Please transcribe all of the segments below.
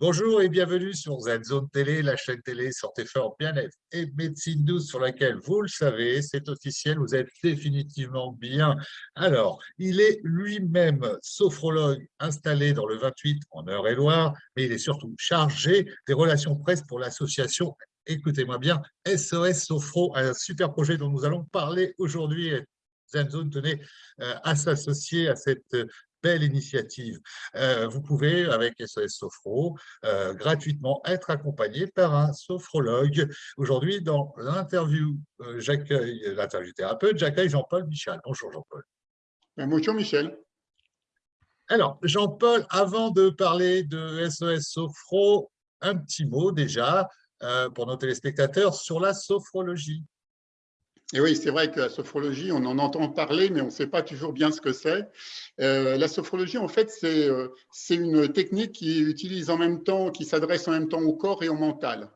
Bonjour et bienvenue sur Z-Zone Télé, la chaîne télé Santé Fort Bien-être et Médecine douce sur laquelle, vous le savez, c'est officiel, vous êtes définitivement bien. Alors, il est lui-même sophrologue installé dans le 28 en Eure-et-Loire, mais il est surtout chargé des relations presse pour l'association écoutez-moi bien, SOS Sophro, un super projet dont nous allons parler aujourd'hui. Zone tenait euh, à s'associer à cette belle initiative. Euh, vous pouvez, avec SOS Sophro, euh, gratuitement être accompagné par un sophrologue. Aujourd'hui, dans l'interview, j'accueille l'interview thérapeute, j'accueille Jean-Paul Michel. Bonjour Jean-Paul. Bonjour Michel. Alors, Jean-Paul, avant de parler de SOS Sophro, un petit mot déjà pour nos téléspectateurs sur la sophrologie. Et oui, c'est vrai que la sophrologie, on en entend parler, mais on ne sait pas toujours bien ce que c'est. Euh, la sophrologie, en fait, euh, c'est une technique qui utilise en même temps, qui s'adresse en même temps au corps et au mental.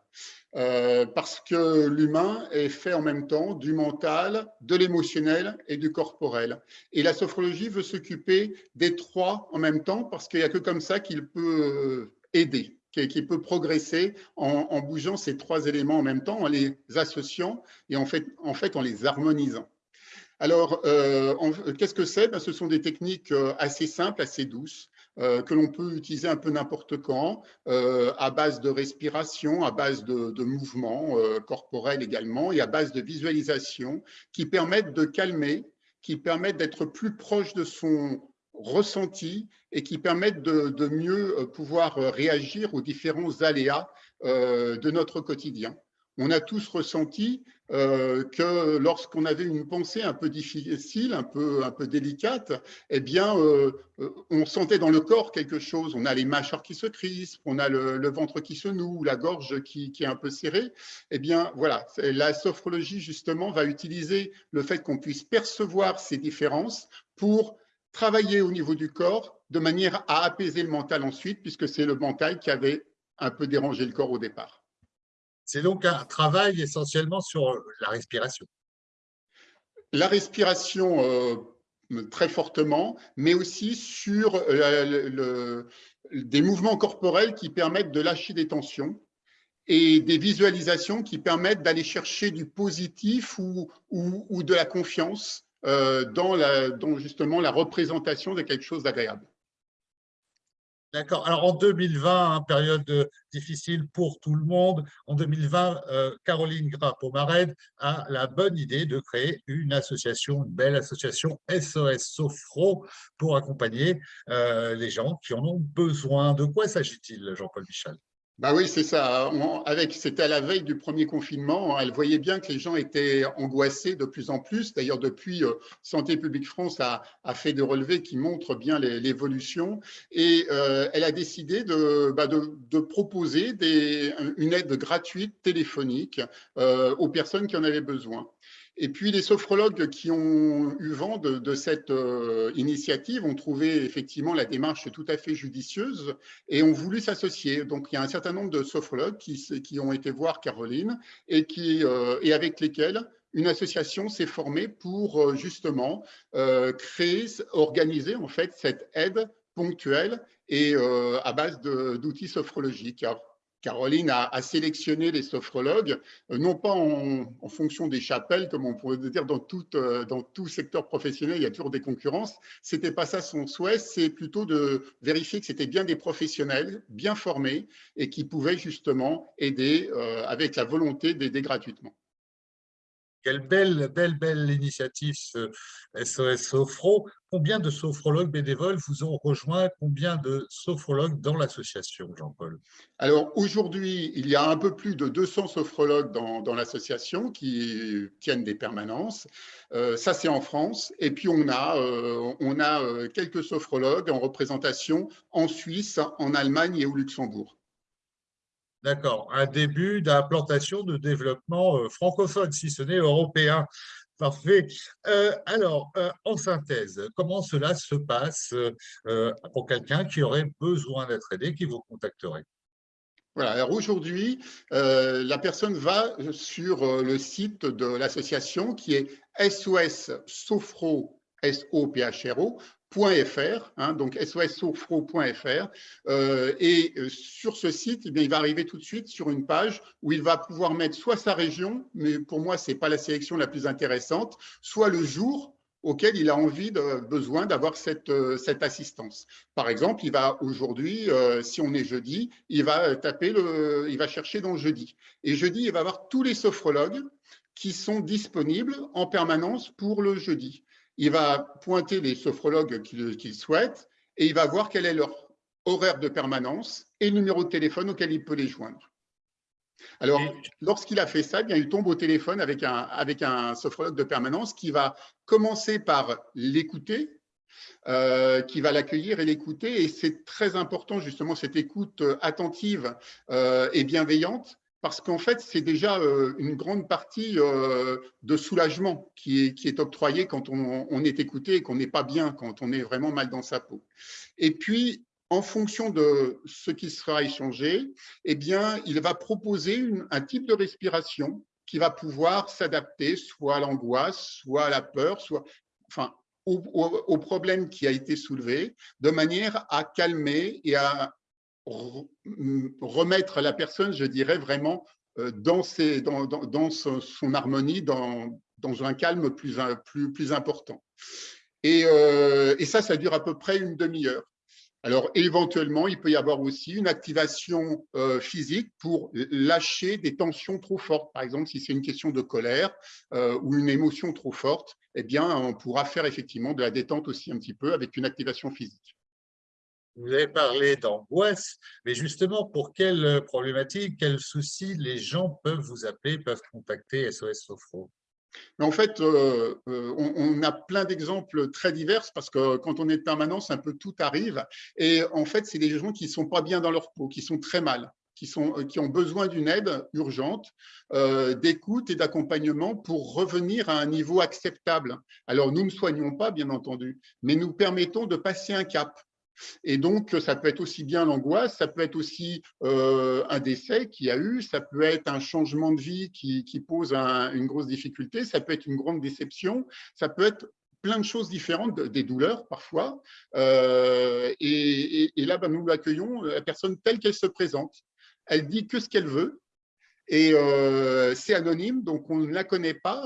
Euh, parce que l'humain est fait en même temps du mental, de l'émotionnel et du corporel. Et la sophrologie veut s'occuper des trois en même temps parce qu'il n'y a que comme ça qu'il peut aider qui, peut progresser en, bougeant ces trois éléments en même temps, en les associant et en fait en, fait, en les harmonisant. Alors, euh, qu'est-ce que c'est? Ben, Ce sont des techniques euh, assez simples, assez douces, euh, que l'on peut utiliser un peu n'importe quand, à base de respiration, à base de, de mouvements corporels également, et à base de visualisation, qui permettent de calmer, qui permettent d'être plus proche de son ressentis et qui permettent de, mieux euh, pouvoir euh, réagir aux différents aléas euh, de notre quotidien. On a tous ressenti que lorsqu'on avait une pensée un peu difficile, un peu, un peu délicate, eh bien, on sentait dans le corps quelque chose. On a les mâchoires qui se crispent, on a le, ventre qui se noue, la gorge qui, qui, est un peu serrée. Eh bien, voilà, la sophrologie, justement, va utiliser le fait qu'on puisse percevoir ces différences pour travailler au niveau du corps de manière à apaiser le mental ensuite, puisque c'est le mental qui avait un peu dérangé le corps au départ. C'est donc un travail essentiellement sur la respiration. La respiration euh, très fortement, mais aussi sur euh, des mouvements corporels qui permettent de lâcher des tensions et des visualisations qui permettent d'aller chercher du positif ou, ou de la confiance euh, dans, la, justement la représentation de quelque chose d'agréable. D'accord. Alors en 2020, hein, période difficile pour tout le monde, en 2020, euh, Caroline Grapp-Omared a la bonne idée de créer une association, une belle association SOS Sophro pour accompagner euh, les gens qui en ont besoin. De quoi s'agit-il, Jean-Paul Michel? Bah oui, c'est ça. avec, c'était à la veille du premier confinement. Elle voyait bien que les gens étaient angoissés de plus en plus. D'ailleurs, depuis, euh, Santé publique France a, fait des relevés qui montrent bien l'évolution. Et euh, elle a décidé de, bah, de, proposer des, une aide gratuite téléphonique euh, aux personnes qui en avaient besoin. Et puis, les sophrologues qui ont eu vent de, cette euh, initiative ont trouvé effectivement la démarche tout à fait judicieuse et ont voulu s'associer. Donc, il y a un certain nombre de sophrologues qui, ont été voir Caroline et, qui, euh, et avec lesquels une association s'est formée pour euh, justement créer, organiser en fait cette aide ponctuelle et à base d'outils sophrologiques. Caroline a, sélectionné les sophrologues, euh, non pas en, fonction des chapelles, comme on pourrait dire dans tout, euh, secteur professionnel, il y a toujours des concurrences. Ce n'était pas ça son souhait, c'est plutôt de vérifier que c'était bien des professionnels, bien formés, et qui pouvaient justement aider euh, avec la volonté d'aider gratuitement. Quelle belle, belle, belle initiative SOS Sophro. Combien de sophrologues bénévoles vous ont rejoint? Combien de sophrologues dans l'association, Jean-Paul? Alors aujourd'hui, il y a un peu plus de 200 sophrologues dans, l'association qui tiennent des permanences. Euh, ça, c'est en France. Et puis, on a, euh, on a euh, quelques sophrologues en représentation en Suisse, en Allemagne et au Luxembourg. D'accord. Un début d'implantation de développement euh, francophone, si ce n'est européen. Parfait. Euh, alors, euh, en synthèse, comment cela se passe pour quelqu'un qui aurait besoin d'être aidé, qui vous contacterait? Voilà, alors aujourd'hui, la personne va sur le site de l'association qui est SOS Sophro, S-O-P-H-R-O, Hein, donc sossofro.fr. Euh, et euh, sur ce site, eh il va arriver tout de suite sur une page où il va pouvoir mettre soit sa région, mais pour moi, ce n'est pas la sélection la plus intéressante, soit le jour auquel il a envie, besoin d'avoir cette, euh, cette assistance. Par exemple, il va aujourd'hui, si on est jeudi, il va taper le, il va chercher dans jeudi. Et jeudi, il va avoir tous les sophrologues qui sont disponibles en permanence pour le jeudi il va pointer les sophrologues qu'il souhaite et il va voir quel est leur horaire de permanence et le numéro de téléphone auquel il peut les joindre. Alors, lorsqu'il a fait ça, eh bien, il tombe au téléphone avec un, avec un sophrologue de permanence qui va commencer par l'écouter, euh, qui va l'accueillir et l'écouter. Et c'est très important, justement, cette écoute attentive euh, et bienveillante parce qu'en fait, c'est déjà euh, une grande partie euh, de soulagement qui est, octroyée quand on, est écouté et qu'on n'est pas bien, quand on est vraiment mal dans sa peau. Et puis, en fonction de ce qui sera échangé, eh bien, il va proposer un type de respiration qui va pouvoir s'adapter soit à l'angoisse, soit à la peur, soit enfin, au, au, problème qui a été soulevé, de manière à calmer et à remettre la personne, je dirais, vraiment euh, dans, dans, son, harmonie, dans, un calme plus, important. Et, euh, et ça, ça dure à peu près une demi-heure. Alors, éventuellement, il peut y avoir aussi une activation euh, physique pour lâcher des tensions trop fortes. Par exemple, si c'est une question de colère ou une émotion trop forte, eh bien, on pourra faire effectivement de la détente aussi un petit peu avec une activation physique. Vous avez parlé d'angoisse, mais justement, pour quelles problématiques, quels soucis les gens peuvent vous appeler, peuvent contacter SOS Sophro en fait, euh, euh, on, a plein d'exemples très divers parce que quand on est de permanence, un peu tout arrive. Et en fait, c'est des gens qui ne sont pas bien dans leur peau, qui sont très mal, qui, sont, qui ont besoin d'une aide urgente, euh, d'écoute et d'accompagnement pour revenir à un niveau acceptable. Alors, nous ne soignons pas, bien entendu, mais nous permettons de passer un cap. Et donc, ça peut être aussi bien l'angoisse, ça peut être aussi euh, un décès qu'il y a eu, ça peut être un changement de vie qui, pose une grosse difficulté, ça peut être une grande déception, ça peut être plein de choses différentes, des douleurs parfois. Euh, et, là, ben, nous l'accueillons, la personne telle qu'elle se présente. Elle dit que ce qu'elle veut, et euh, c'est anonyme, donc on ne la connaît pas,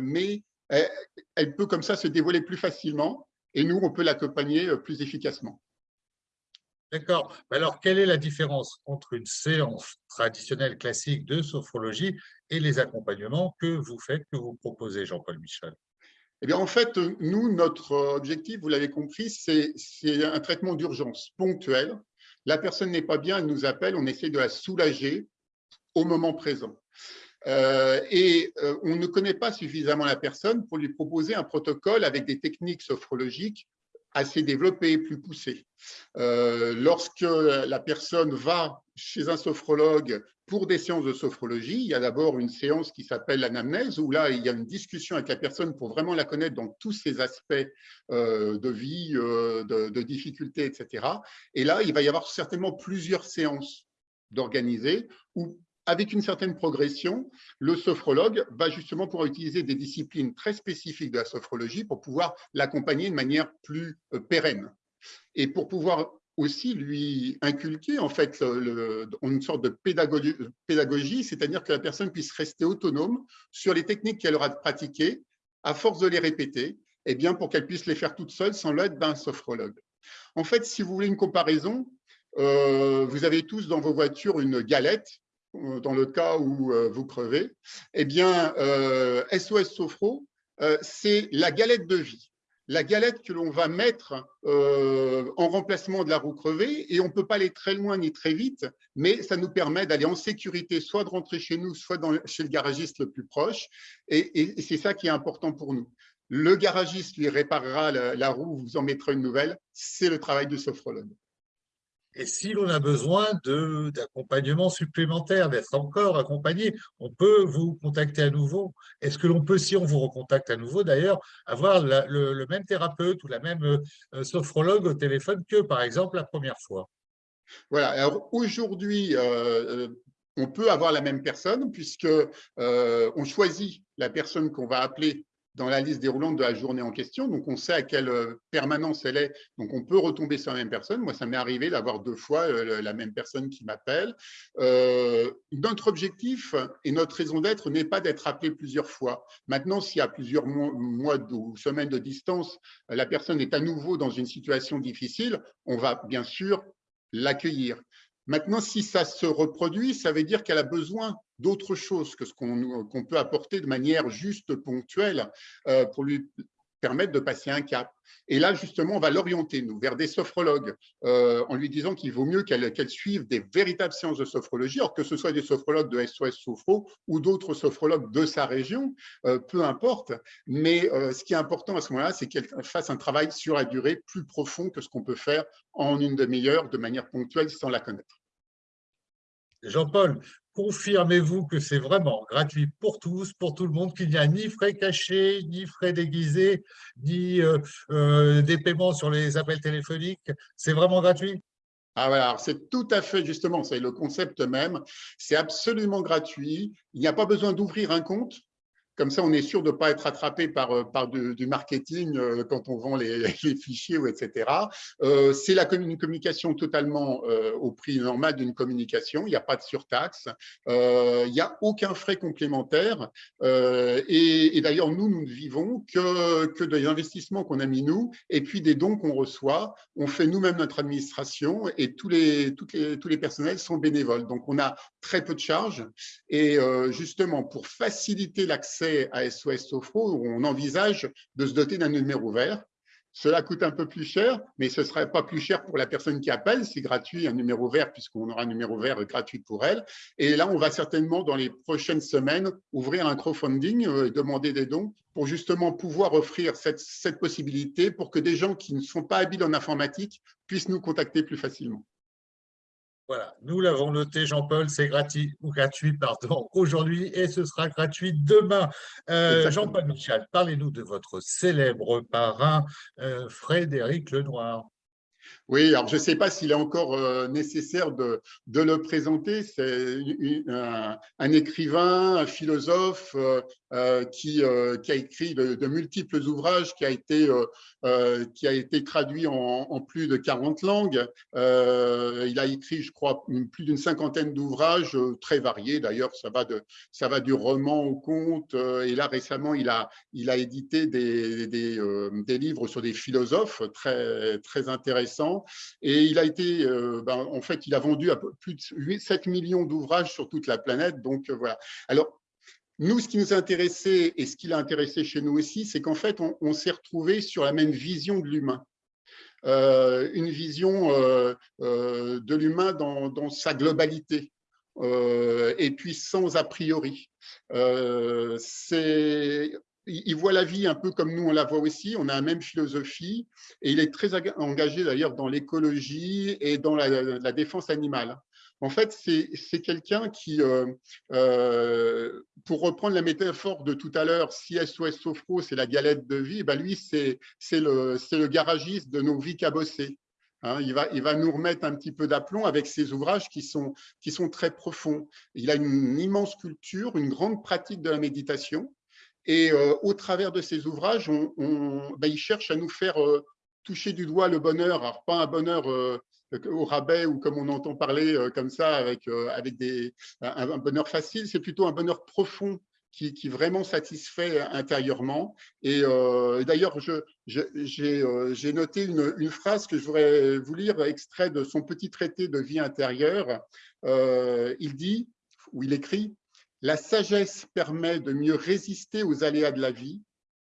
mais elle, peut comme ça se dévoiler plus facilement et nous, on peut l'accompagner euh, plus efficacement. D'accord. Alors, quelle est la différence entre une séance traditionnelle classique de sophrologie et les accompagnements que vous faites, que vous proposez, Jean-Paul Michel? Eh bien, en fait, nous, notre objectif, vous l'avez compris, c'est un traitement d'urgence ponctuel. La personne n'est pas bien, elle nous appelle, on essaie de la soulager au moment présent. Euh, et euh, on ne connaît pas suffisamment la personne pour lui proposer un protocole avec des techniques sophrologiques assez développées, plus poussées. Euh, lorsque la personne va chez un sophrologue pour des séances de sophrologie, il y a d'abord une séance qui s'appelle l'anamnèse, où là, il y a une discussion avec la personne pour vraiment la connaître dans tous ses aspects de vie, de, de difficultés, etc. Et là, il va y avoir certainement plusieurs séances d'organiser où avec une certaine progression, le sophrologue va justement pouvoir utiliser des disciplines très spécifiques de la sophrologie pour pouvoir l'accompagner de manière plus euh, pérenne. Et pour pouvoir aussi lui inculquer en fait une sorte de pédagogie, c'est-à-dire que la personne puisse rester autonome sur les techniques qu'elle aura pratiquées, à force de les répéter, et eh bien pour qu'elle puisse les faire toute seule sans l'aide d'un sophrologue. En fait, si vous voulez une comparaison, euh, vous avez tous dans vos voitures une galette dans le cas où euh, vous crevez, eh bien, SOS euh, Sophro, c'est la galette de vie. La galette que l'on va mettre en remplacement de la roue crevée, et on ne peut pas aller très loin ni très vite, mais ça nous permet d'aller en sécurité, soit de rentrer chez nous, soit chez le garagiste le plus proche, et, c'est ça qui est important pour nous. Le garagiste lui réparera la, la roue, vous en mettra une nouvelle, c'est le travail du sophrologue. Et si l'on a besoin d'accompagnement supplémentaire, d'être encore accompagné, on peut vous contacter à nouveau. Est-ce que l'on peut, si on vous recontacte à nouveau d'ailleurs, avoir le, même thérapeute ou la même euh, sophrologue au téléphone que, par exemple, la première fois? Voilà, alors aujourd'hui, euh, on peut avoir la même personne puisque euh, on choisit la personne qu'on va appeler dans la liste déroulante de la journée en question. Donc, on sait à quelle euh, permanence elle est. Donc, on peut retomber sur la même personne. Moi, ça m'est arrivé d'avoir deux fois euh, la même personne qui m'appelle. Euh, notre objectif et notre raison d'être n'est pas d'être appelé plusieurs fois. Maintenant, s'il y a plusieurs mois ou semaines de distance, la personne est à nouveau dans une situation difficile, on va bien sûr l'accueillir. Maintenant, si ça se reproduit, ça veut dire qu'elle a besoin d'autre chose que ce qu'on peut apporter de manière juste ponctuelle euh, pour lui permettre de passer un cap. Et là, justement, on va l'orienter, nous, vers des sophrologues, euh, en lui disant qu'il vaut mieux qu'elle suive des véritables séances de sophrologie, alors que ce soit des sophrologues de SOS Sophro ou d'autres sophrologues de sa région, euh, peu importe. Mais ce qui est important à ce moment-là, c'est qu'elle fasse un travail sur la durée plus profond que ce qu'on peut faire en une demi-heure de manière ponctuelle sans la connaître. Jean-Paul, confirmez-vous que c'est vraiment gratuit pour tous, pour tout le monde, qu'il n'y a ni frais cachés, ni frais déguisés, ni euh, euh, des paiements sur les appels téléphoniques? C'est vraiment gratuit? Ah c'est tout à fait justement, c'est le concept même, c'est absolument gratuit, il n'y a pas besoin d'ouvrir un compte, comme ça, on est sûr de ne pas être attrapé par, euh, du, marketing euh, quand on vend les, fichiers, etc. Euh, c'est la communication totalement au prix normal d'une communication. Il n'y a pas de surtaxe. il n'y a aucun frais complémentaire. et, d'ailleurs, nous, nous ne vivons que, que des investissements qu'on a mis nous et puis des dons qu'on reçoit. On fait nous-mêmes notre administration et tous les, toutes les, tous les personnels sont bénévoles. Donc, on a très peu de charges. Et justement, pour faciliter l'accès à SOS Sophro, où on envisage de se doter d'un numéro vert. Cela coûte un peu plus cher, mais ce ne serait pas plus cher pour la personne qui appelle. C'est gratuit, un numéro vert, puisqu'on aura un numéro vert gratuit pour elle. Et là, on va certainement, dans les prochaines semaines, ouvrir un crowdfunding euh, et demander des dons pour justement pouvoir offrir cette possibilité pour que des gens qui ne sont pas habiles en informatique puissent nous contacter plus facilement. Voilà, nous l'avons noté, Jean-Paul, c'est gratuit, ou gratuit pardon, aujourd'hui et ce sera gratuit demain. Euh, Jean-Paul Michel, parlez-nous de votre célèbre parrain, euh, Frédéric Lenoir. Oui, alors je ne sais pas s'il est encore euh, nécessaire de, le présenter. C'est un, écrivain, un philosophe euh, euh, qui, a écrit de, multiples ouvrages, qui a été, qui a été traduit en, plus de 40 langues. il a écrit, je crois, plus d'une cinquantaine d'ouvrages très variés. D'ailleurs, ça, va ça va du roman au conte. et là, récemment, il a, il a édité des, des, des livres sur des philosophes très, très intéressants. Et il a été, euh, ben, en fait, il a vendu à plus de 7 millions d'ouvrages sur toute la planète. Donc, euh, voilà. Alors, nous, ce qui nous a intéressé et ce qui l'a intéressé chez nous aussi, c'est qu'en fait, on, s'est retrouvé sur la même vision de l'humain. Euh, une vision de l'humain dans, sa globalité. et puis sans a priori. c'est il voit la vie un peu comme nous on la voit aussi, on a la même philosophie et il est très engagé d'ailleurs dans l'écologie et dans la, défense animale. En fait, c'est quelqu'un qui, euh, euh, pour reprendre la métaphore de tout à l'heure, si SOS Sofro, c'est la galette de vie, ben lui, c'est le, le garagiste de nos vies cabossées. Hein, il, va, il va nous remettre un petit peu d'aplomb avec ses ouvrages qui sont, qui sont très profonds. Il a une immense culture, une grande pratique de la méditation. Et euh, au travers de ces ouvrages, on, ben, il cherche à nous faire euh, toucher du doigt le bonheur, alors pas un bonheur euh, au rabais ou comme on entend parler comme ça avec, avec des, un, bonheur facile, c'est plutôt un bonheur profond qui, vraiment satisfait intérieurement. Et d'ailleurs, j'ai noté une, une, phrase que je voudrais vous lire, extrait de son petit traité de vie intérieure. il dit, ou il écrit, la sagesse permet de mieux résister aux aléas de la vie.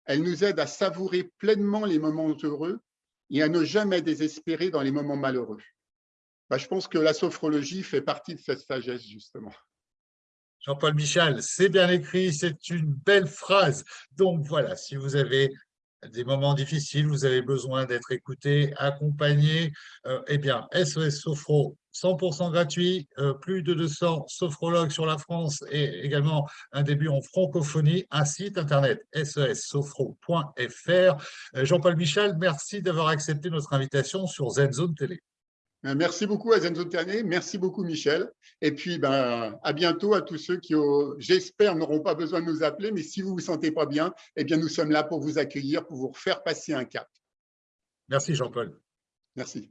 Elle nous aide à savourer pleinement les moments heureux et à ne jamais désespérer dans les moments malheureux. Bah, je pense que la sophrologie fait partie de cette sagesse, justement. Jean-Paul Michel, c'est bien écrit, c'est une belle phrase. Donc voilà, si vous avez des moments difficiles, vous avez besoin d'être écouté, accompagné, euh, eh bien, SOS Sophro, 100% gratuit, euh, plus de 200 sophrologues sur la France et également un début en francophonie, un site internet sessophro.fr. Euh, Jean-Paul Michel, merci d'avoir accepté notre invitation sur Zone Télé. Ben, merci beaucoup à Zenzo merci beaucoup Michel. Et puis ben, à bientôt à tous ceux qui, j'espère, n'auront pas besoin de nous appeler, mais si vous ne vous sentez pas bien, eh bien nous sommes là pour vous accueillir, pour vous faire passer un cap. Merci Jean-Paul. Merci.